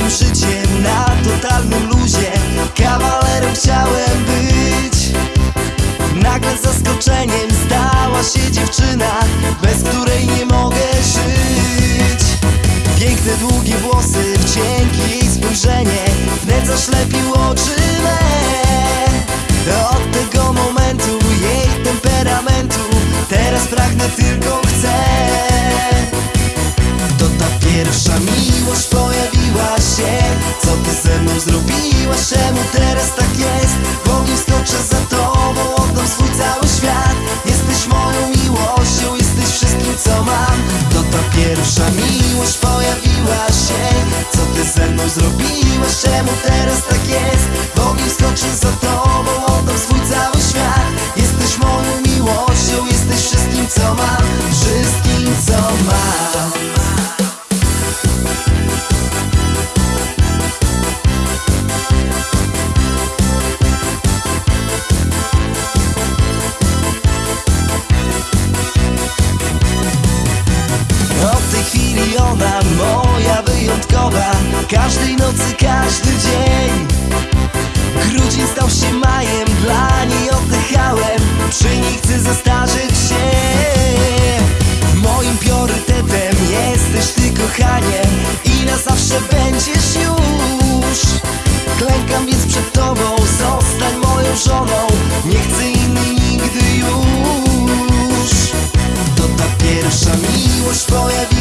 życiem na totalnym luzie. Kawalerem chciałem być. Nagle zaskoczeniem stała się dziewczyna Bez której nie mogę żyć. Piękne długie włosy, wdzięki jej spojrzenie Wnet zaślepił oczy me. Od tego momentu jej temperamentu Teraz pragnę tylko chcę. To ta pierwsza miłość się Co ty ze mną zrobiłaś? Czemu teraz tak jest? Tej chwili ona moja wyjątkowa. Każdej nocy, każdy dzień. Grudzień stał się majem, dla niej oddychałem. Przy niej chcę zestarzeć się. Moim priorytetem jesteś ty kochanie. I na zawsze będziesz już. Klękam więc przed tobą, zostań moją żoną. Nie chcę innej nigdy już. To ta pierwsza miłość pojawiła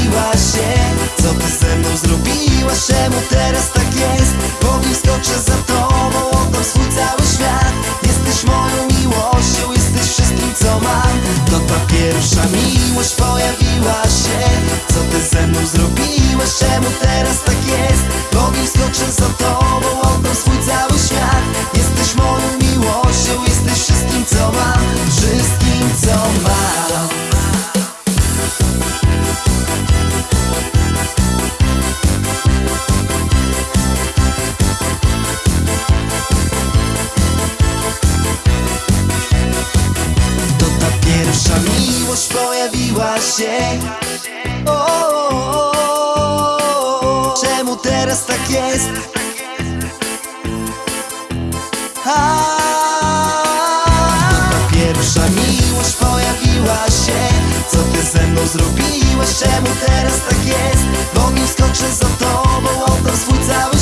zrobiłaś? Czemu teraz tak jest? Powiem skoczę za tobą Oddam swój cały świat Jesteś moją miłością Jesteś wszystkim co mam To ta pierwsza miłość pojawiła się o, o, o, Czemu teraz tak jest? A, ta pierwsza miłość pojawiła się Co ty ze mną zrobiłeś? Czemu teraz tak jest? W ogień skoczę za tobą, oddam swój cały